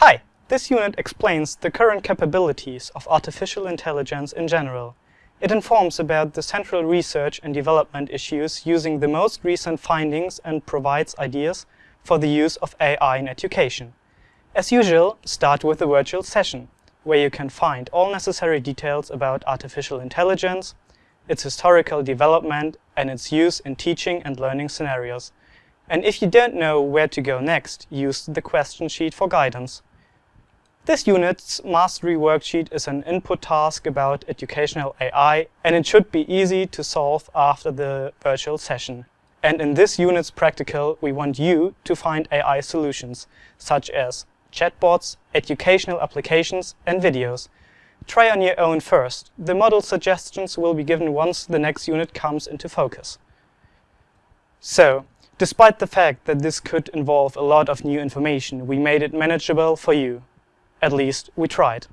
Hi! This unit explains the current capabilities of artificial intelligence in general. It informs about the central research and development issues using the most recent findings and provides ideas for the use of AI in education. As usual, start with a virtual session, where you can find all necessary details about artificial intelligence, its historical development, and its use in teaching and learning scenarios. And if you don't know where to go next, use the question sheet for guidance. This unit's mastery worksheet is an input task about educational AI, and it should be easy to solve after the virtual session. And in this unit's practical, we want you to find AI solutions, such as chatbots, educational applications, and videos. Try on your own first. The model suggestions will be given once the next unit comes into focus. So, despite the fact that this could involve a lot of new information, we made it manageable for you. At least we tried.